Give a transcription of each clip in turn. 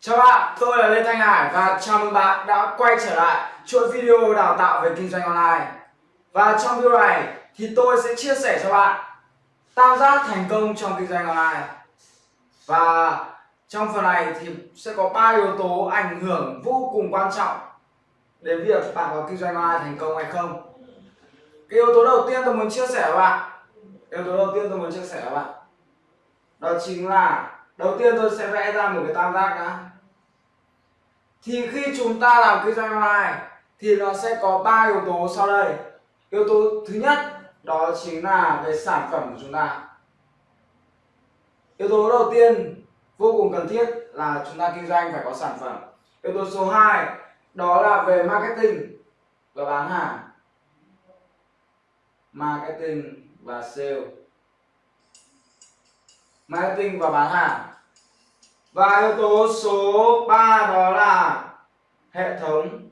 Chào bạn, tôi là Lê Thanh Hải và chào mừng bạn đã quay trở lại chuỗi video đào tạo về kinh doanh online. Và trong video này thì tôi sẽ chia sẻ cho bạn tam giác thành công trong kinh doanh online. Và trong phần này thì sẽ có ba yếu tố ảnh hưởng vô cùng quan trọng đến việc bạn có kinh doanh online thành công hay không. Cái yếu tố đầu tiên tôi muốn chia sẻ với bạn, yếu tố đầu tiên tôi muốn chia sẻ với bạn đó chính là đầu tiên tôi sẽ vẽ ra một cái tam giác đã. Thì khi chúng ta làm kinh doanh online thì nó sẽ có ba yếu tố sau đây. Yếu tố thứ nhất, đó chính là về sản phẩm của chúng ta. Yếu tố đầu tiên, vô cùng cần thiết là chúng ta kinh doanh phải có sản phẩm. Yếu tố số 2 đó là về marketing và bán hàng. Marketing và sale marketing và bán hàng. Và yếu tố số 3 đó là hệ thống.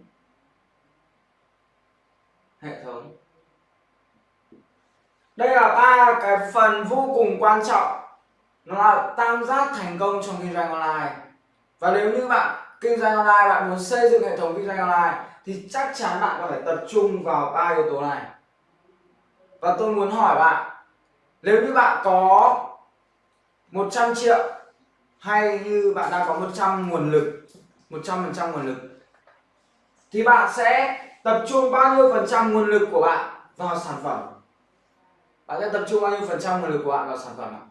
Hệ thống. Đây là ba cái phần vô cùng quan trọng. Nó là tam giác thành công trong kinh doanh online. Và nếu như bạn, kinh doanh online, bạn muốn xây dựng hệ thống kinh doanh online, thì chắc chắn bạn phải tập trung vào ba yếu tố này. Và tôi muốn hỏi bạn, nếu như bạn có 100 triệu. Hay như bạn đang có 100 nguồn lực 100% nguồn lực. Thì bạn sẽ tập trung bao nhiêu phần trăm nguồn lực của bạn vào sản phẩm? Bạn sẽ tập trung bao nhiêu phần trăm nguồn lực của bạn vào sản phẩm ạ?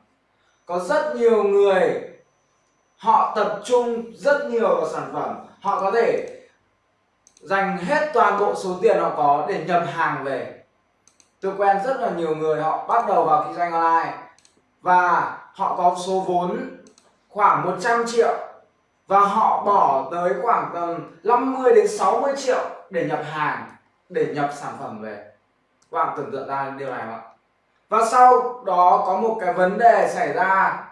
Có rất nhiều người, họ tập trung rất nhiều vào sản phẩm. Họ có thể dành hết toàn bộ số tiền họ có để nhập hàng về. Tôi quen rất là nhiều người, họ bắt đầu vào kinh doanh online và họ có số vốn khoảng 100 triệu. Và họ bỏ tới khoảng tầm 50 đến 60 triệu để nhập hàng, để nhập sản phẩm về. Các bạn tưởng tượng ra điều này không ạ? Và sau đó có một cái vấn đề xảy ra,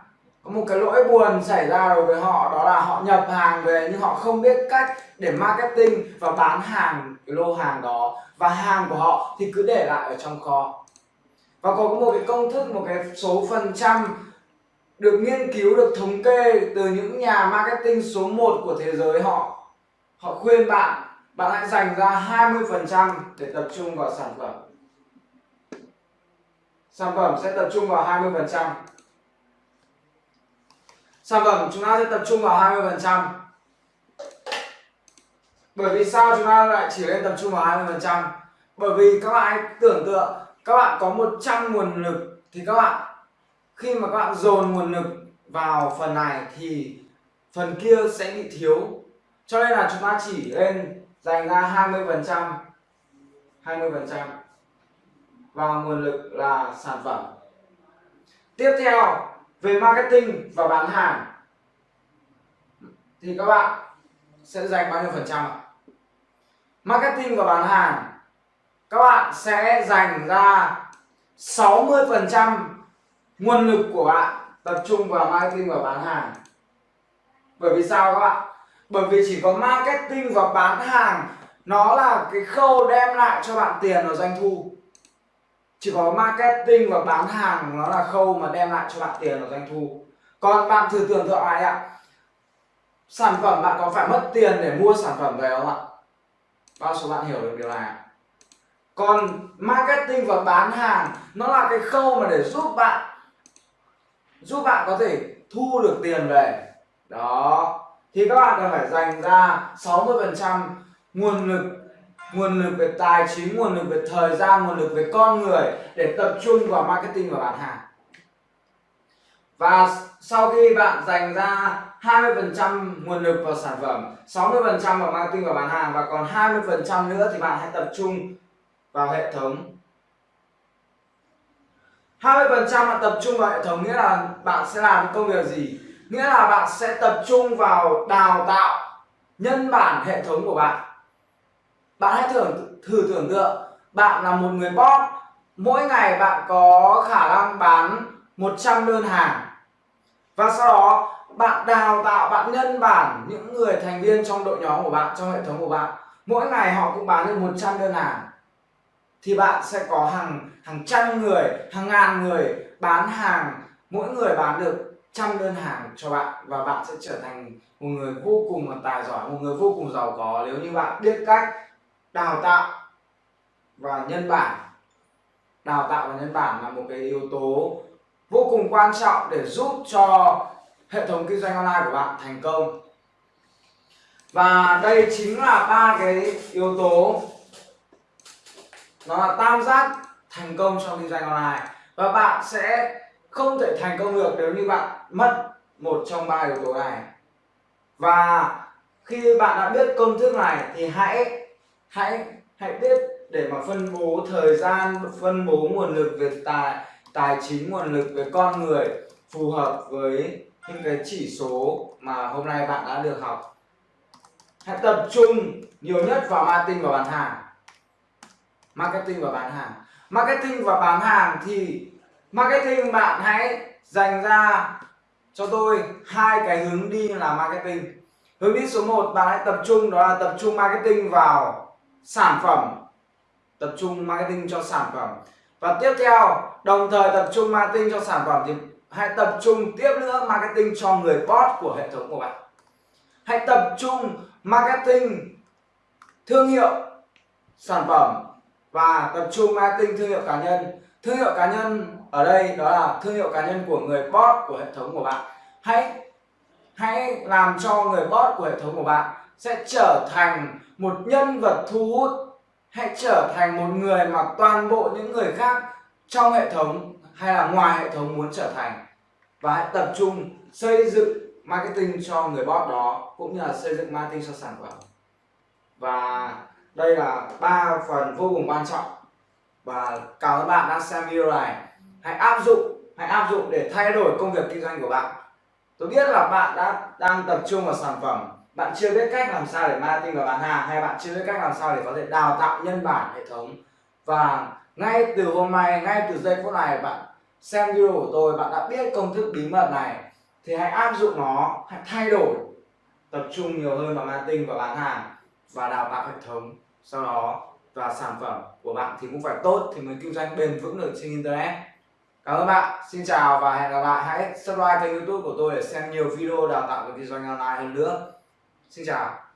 có một cái lỗi buồn xảy ra đối với họ, đó là họ nhập hàng về nhưng họ không biết cách để marketing và bán hàng, cái lô hàng đó. Và hàng của họ thì cứ để lại ở trong kho và có một cái công thức, một cái số phần trăm được nghiên cứu, được thống kê từ những nhà marketing số 1 của thế giới. Họ họ khuyên bạn bạn hãy dành ra 20% để tập trung vào sản phẩm. Sản phẩm sẽ tập trung vào 20% sản phẩm chúng ta sẽ tập trung vào 20% bởi vì sao chúng ta lại chỉ nên tập trung vào 20% bởi vì các bạn hãy tưởng tượng các bạn có 100 nguồn lực thì các bạn, khi mà các bạn dồn nguồn lực vào phần này thì phần kia sẽ bị thiếu. Cho nên là chúng ta chỉ lên dành ra 20 phần trăm 20 phần trăm vào nguồn lực là sản phẩm. Tiếp theo, về marketing và bán hàng thì các bạn sẽ dành bao nhiêu phần trăm ạ? Marketing và bán hàng các bạn sẽ dành ra 60% nguồn lực của bạn tập trung vào marketing và bán hàng. Bởi vì sao các bạn? Bởi vì chỉ có marketing và bán hàng, nó là cái khâu đem lại cho bạn tiền và doanh thu. Chỉ có marketing và bán hàng, nó là khâu mà đem lại cho bạn tiền và doanh thu. Còn bạn thử tưởng tượng lại ạ? Sản phẩm bạn có phải mất tiền để mua sản phẩm về không ạ? Bao số bạn hiểu được điều này còn marketing và bán hàng, nó là cái khâu mà để giúp bạn giúp bạn có thể thu được tiền về. Đó. Thì các bạn cần phải dành ra 60% nguồn lực nguồn lực về tài chính, nguồn lực về thời gian, nguồn lực về con người để tập trung vào marketing và bán hàng. Và sau khi bạn dành ra 20% nguồn lực vào sản phẩm 60% vào marketing và bán hàng và còn 20% nữa thì bạn hãy tập trung vào hệ thống 20% bạn tập trung vào hệ thống nghĩa là bạn sẽ làm công việc gì? Nghĩa là bạn sẽ tập trung vào đào tạo nhân bản hệ thống của bạn. Bạn hãy thử, thử tưởng tượng bạn là một người bot mỗi ngày bạn có khả năng bán 100 đơn hàng và sau đó bạn đào tạo bạn nhân bản những người thành viên trong đội nhóm của bạn trong hệ thống của bạn mỗi ngày họ cũng bán được 100 đơn hàng thì bạn sẽ có hàng hàng trăm người, hàng ngàn người bán hàng. Mỗi người bán được trăm đơn hàng cho bạn và bạn sẽ trở thành một người vô cùng là tài giỏi, một người vô cùng giàu có. Nếu như bạn biết cách đào tạo và nhân bản, đào tạo và nhân bản là một cái yếu tố vô cùng quan trọng để giúp cho hệ thống kinh doanh online của bạn thành công. Và đây chính là ba cái yếu tố nó là tam giác thành công trong kinh doanh online. Và bạn sẽ không thể thành công được nếu như bạn mất một trong ba yếu tố này. Và khi bạn đã biết công thức này thì hãy hãy hãy biết để mà phân bố thời gian, phân bố nguồn lực về tài tài chính, nguồn lực về con người phù hợp với những cái chỉ số mà hôm nay bạn đã được học. Hãy tập trung nhiều nhất vào marketing và bán hàng marketing và bán hàng. Marketing và bán hàng thì marketing bạn hãy dành ra cho tôi hai cái hướng đi là marketing. Hướng đi số 1 bạn hãy tập trung, đó là tập trung marketing vào sản phẩm. Tập trung marketing cho sản phẩm. Và tiếp theo, đồng thời tập trung marketing cho sản phẩm thì hãy tập trung tiếp nữa marketing cho người bot của hệ thống của bạn. Hãy tập trung marketing thương hiệu sản phẩm và tập trung marketing thương hiệu cá nhân. Thương hiệu cá nhân ở đây đó là thương hiệu cá nhân của người bot của hệ thống của bạn. Hãy hãy làm cho người bot của hệ thống của bạn sẽ trở thành một nhân vật thu hút, hãy trở thành một người mà toàn bộ những người khác trong hệ thống hay là ngoài hệ thống muốn trở thành. Và hãy tập trung xây dựng marketing cho người bot đó, cũng như là xây dựng marketing cho sản phẩm. Và đây là ba phần vô cùng quan trọng. Và cảm ơn bạn đã xem video này. Hãy áp dụng, hãy áp dụng để thay đổi công việc kinh doanh của bạn. Tôi biết là bạn đã đang tập trung vào sản phẩm. Bạn chưa biết cách làm sao để marketing và bán hàng hay bạn chưa biết cách làm sao để có thể đào tạo nhân bản hệ thống. Và ngay từ hôm nay, ngay từ giây phút này, bạn xem video của tôi, bạn đã biết công thức bí mật này. Thì hãy áp dụng nó, hãy thay đổi, tập trung nhiều hơn vào marketing và bán hàng và đào tạo hệ thống sau đó và sản phẩm của bạn thì cũng phải tốt thì mới kinh doanh bền vững được trên internet. Cảm ơn bạn. Xin chào và hẹn gặp lại. Hãy subscribe kênh youtube của tôi để xem nhiều video đào tạo về kinh doanh online hơn nữa. Xin chào.